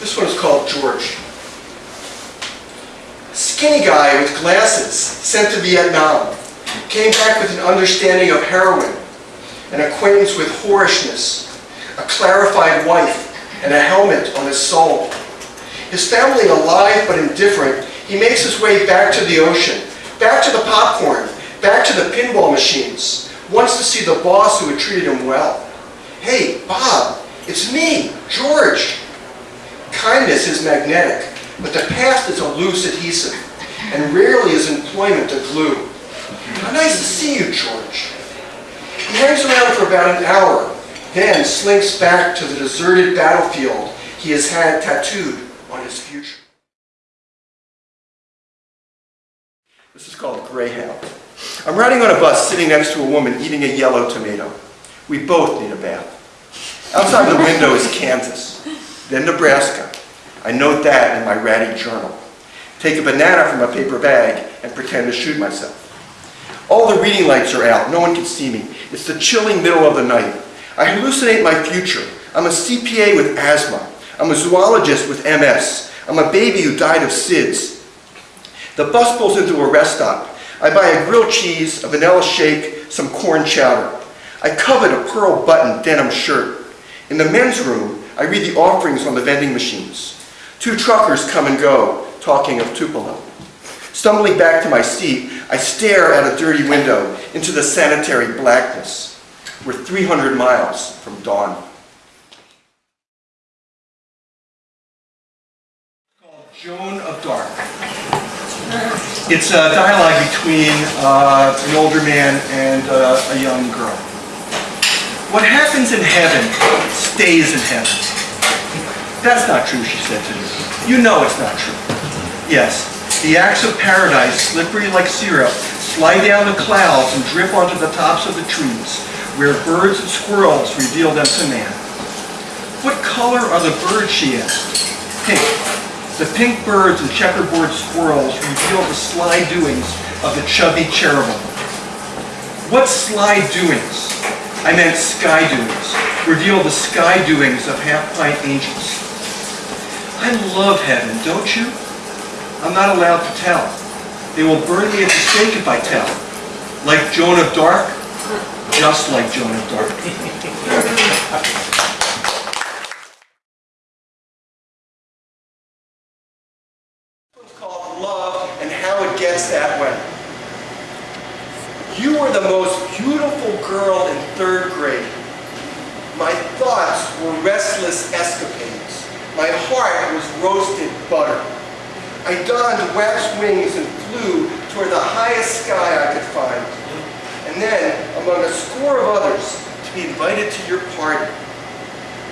This one is called George. Skinny guy with glasses, sent to Vietnam. Came back with an understanding of heroin, an acquaintance with whorishness, a clarified wife, and a helmet on his soul. His family alive but indifferent, he makes his way back to the ocean, back to the popcorn, back to the pinball machines, wants to see the boss who had treated him well. Hey, Bob, it's me, George. Kindness is magnetic, but the past is a loose adhesive, and rarely is employment a glue. How nice to see you, George. He hangs around for about an hour, then slinks back to the deserted battlefield he has had tattooed on his future. This is called Greyhound. I'm riding on a bus sitting next to a woman eating a yellow tomato. We both need a bath. Outside the window is Kansas, then Nebraska. I note that in my ratty journal. Take a banana from a paper bag and pretend to shoot myself. All the reading lights are out. No one can see me. It's the chilling middle of the night. I hallucinate my future. I'm a CPA with asthma. I'm a zoologist with MS. I'm a baby who died of SIDS. The bus pulls into a rest stop. I buy a grilled cheese, a vanilla shake, some corn chowder. I covet a pearl button denim shirt. In the men's room, I read the offerings on the vending machines. Two truckers come and go, talking of Tupelo. Stumbling back to my seat, I stare out a dirty window into the sanitary blackness. We're 300 miles from dawn. Called Joan of Dark. It's a dialogue between uh, an older man and uh, a young girl. What happens in heaven stays in heaven. That's not true, she said to me. You know it's not true. Yes, the acts of paradise, slippery like syrup, slide down the clouds and drip onto the tops of the trees, where birds and squirrels reveal them to man. What color are the birds, she asked. Pink. The pink birds and checkerboard squirrels reveal the sly doings of the chubby cherubim. What sly doings? I meant sky doings. Reveal the sky doings of half-pint angels. I love heaven, don't you? I'm not allowed to tell. They will burn me at the stake if I tell. Like Joan of Dark, just like Joan of Dark. Gets. You were the most beautiful girl in third grade. My thoughts were restless escapades. My heart was roasted butter. I donned wax wings and flew toward the highest sky I could find. And then, among a score of others, to be invited to your party.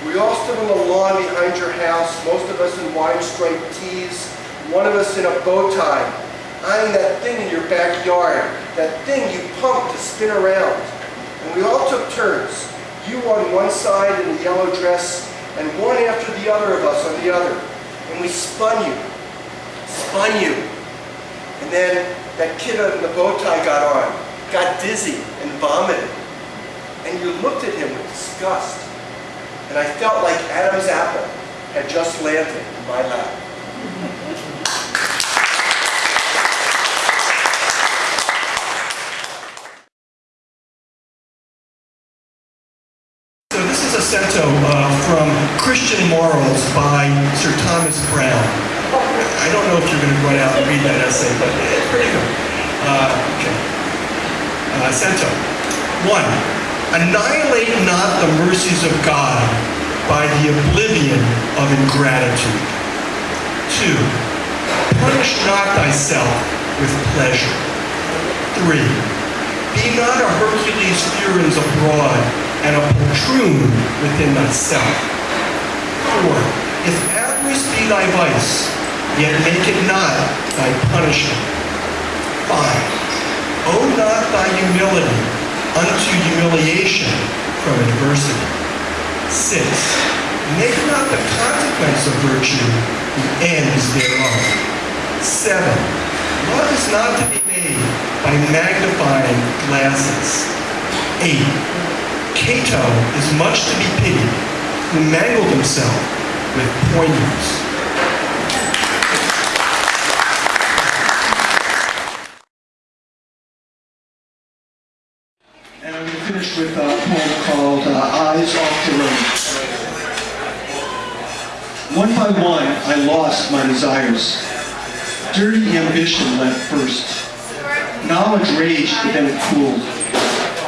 We all stood on the lawn behind your house, most of us in wine-striped tees, one of us in a bow tie, eyeing that thing in your backyard, that thing you pumped to spin around. And we all took turns, you on one side in a yellow dress, and one after the other of us on the other. And we spun you, spun you. And then that kid in the bow tie got on, got dizzy and vomited. And you looked at him with disgust. And I felt like Adam's apple had just landed in my lap. So cento uh, from Christian Morals by Sir Thomas Browne. I don't know if you're going to run out and read that essay, but it's pretty good. Uh, okay. Uh. One, annihilate not the mercies of God by the oblivion of ingratitude. Two, punish not thyself with pleasure. Three, be not a Hercules furens abroad and a poltroon within thyself. Four, if avarice be thy vice, yet make it not thy punishment. Five, owe not thy humility unto humiliation from adversity. Six, make not the consequence of virtue the ends thereof. Seven, love is not to be made by magnifying glasses. Eight, Cato is much to be pitied, who mangled himself with poignance. And I'm going to finish with a poem called uh, Eyes Off the Road. One by one, I lost my desires. Dirty ambition left first. Knowledge raged, but then it cooled.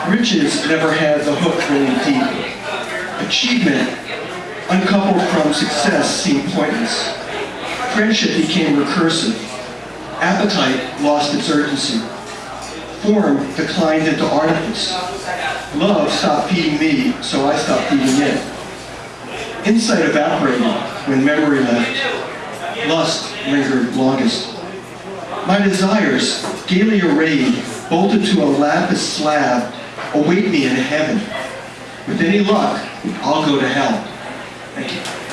Riches never had the hook really deep. Achievement, uncoupled from success, seemed pointless. Friendship became recursive. Appetite lost its urgency. Form declined into artifice. Love stopped feeding me, so I stopped feeding it. Insight evaporated when memory left. Lust lingered longest. My desires, gaily arrayed, bolted to a lapis slab, await me in heaven. With any luck, I'll go to hell. Thank you.